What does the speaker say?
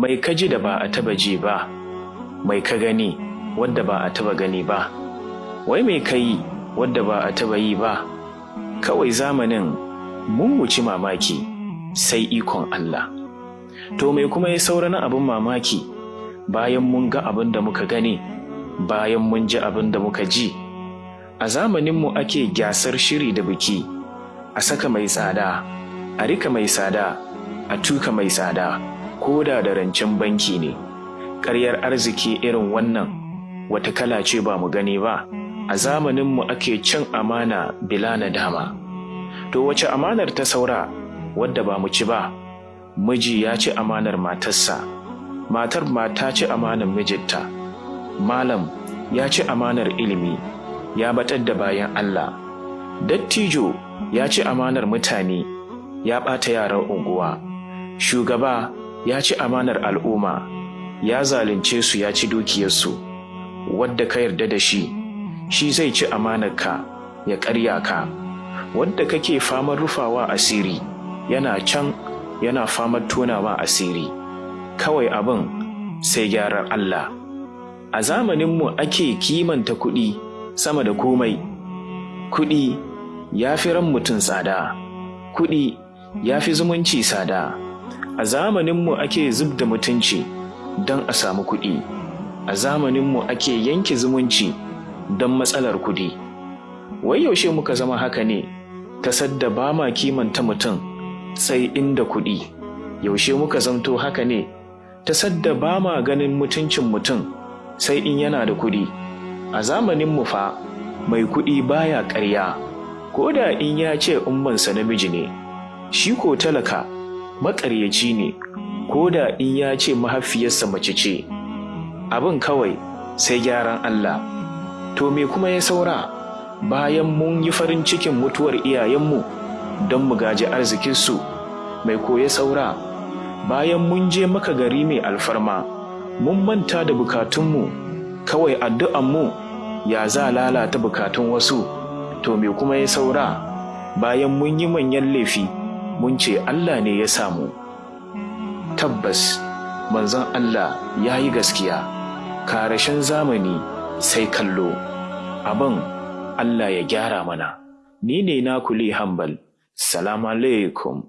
mai kaji da ba a taba ji ba mai ka gani wadda ba a taba gani ba. Wai mai kai wadda ba a taba yi ba? Kawai zamanin mun wuci mamaki sai ikon Allah. To mai kuma ya saura na abin mamaki? Bayan mun ga abin da muka gani bayan mun ji abin da muka ji. A zamaninmu ake gyasar shiri da biki a saka mai tsada a riƙa mai tsada a tuka mai tsada. Ko da da rancen banki ne. Ƙaryar arziki irin wannan wata kala ce ba mu gani ba. A zamaninmu ake cin amana bila na dama to wace amanar ta saura wadda ba mu ci ba? Miji ya ci amanar matarsa. Matar mata ci amanar mijinta. Malam ya ci amanar ilimi. Ya batar da bayan Allah. Dattijo ya ci amanar mutane. Ya ɓata yaran unguwa. Shugaba ya ci amanar al'umma ya zalunce su ya ci dukiyarsu. Wadda ka yarda da shi shi zai ci amanarka ya ƙarya ka. Wadda kake famar rufawa asiri yana can yana famar tonawa asiri. Kawai abin sai gyaran Allah. A zamaninmu ake kimanta kuɗi sama da komai. Kuɗi ya fi ran mutum tsada. Kuɗi ya fi zumunci tsada. A zamaninmu ake zub da mutunci don a samu kuɗi. A zamaninmu ake yanke zumunci don matsalar kuɗi. Wai yaushe muka zama haka ne? Ta sadda ba ma kimanta mutum sai inda kuɗi. Yaushe muka zamto haka ne? Ta sadda ba ma ganin mutuncin mutum sai in yana da kuɗi. A zamaninmu fa mai kuɗi baya ƙarya. Ko da in ya ce ummansa namiji ne shi ko talaka maƙaryaci ne ko da in ya ce mahaifiyarsa mace ce. Abin kawai sai gyaran Allah. To me kuma ya saura? Bayan mun yi farin cikin mutuwar iyayenmu don mu gaji arzikinsu mai koya saura? Bayan mun je maka gari mai alfarma mun manta da bukatunmu kawai addu'anmu ya za lalata bukatun wasu? To me kuma ya saura? Bayan mun yi manyan laifi mun ce Allah ne ya samu. Tabbas manzon Allah ya yi gaskiya. Karashen zamani sai kallo. Abin Allah ya gyara mana. Ni ne na kuli hambal. Salamu alaikum.